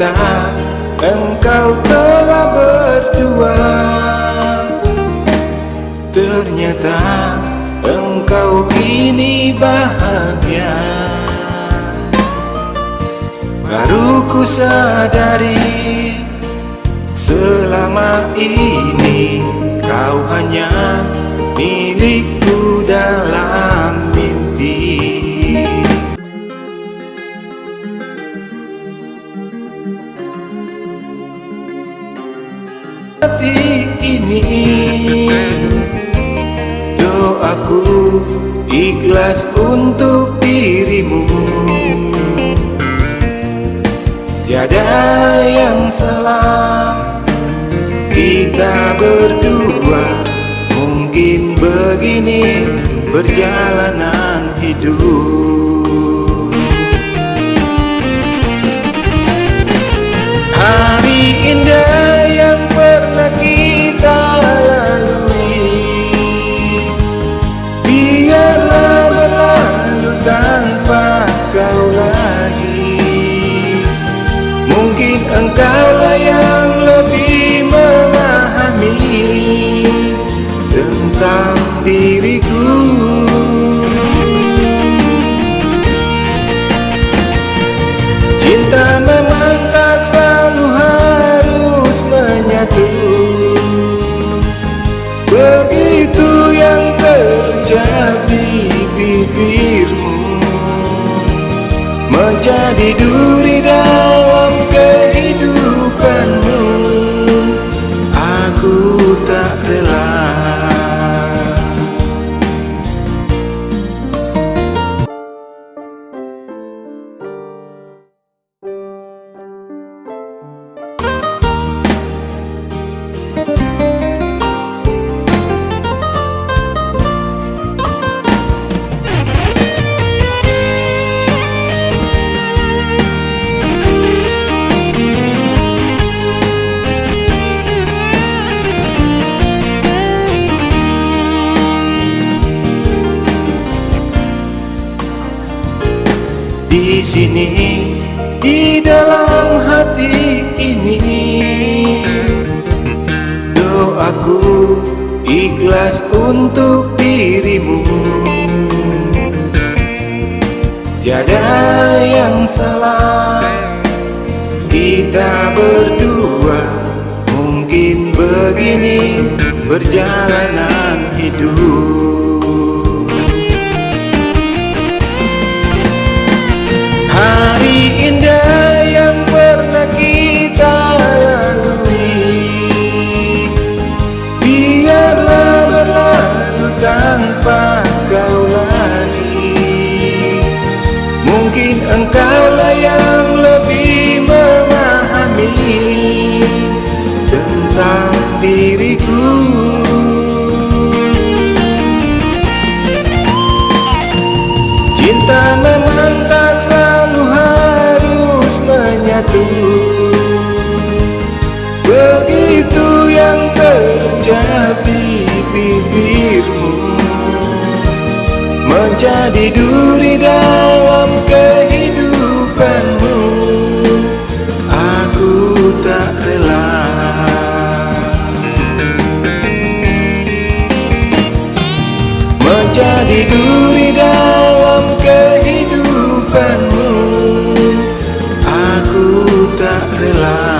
Ternyata engkau telah berdua. Ternyata engkau kini bahagia. Baru ku sadari Selama ini kau hanya milikku Doaku ikhlas untuk dirimu. Tiada yang salah. Kita berdua Mungkin begini perjalanan hidup Tentang diriku. Cinta memang tak selalu harus menyatu. Begitu yang terucap di bibirmu Menjadi duri dalam kehidupanmu. Aku tak Di sini di dalam hati ini. Doaku ikhlas untuk dirimu. Tiada yang salah Kita berdua Mungkin begini perjalanan hidup Hari indah yang pernah kita lalui. Biarlah berlalu tanpa kau lagi. Mungkin engkaulah yang lebih memahami Tentang diriku. Cinta memang satu. Begitu yang terjadi bibirmu Menjadi duri dalam kehidupanmu. Aku tak rela. Menjadi duri dalam kehidupanmu. claro.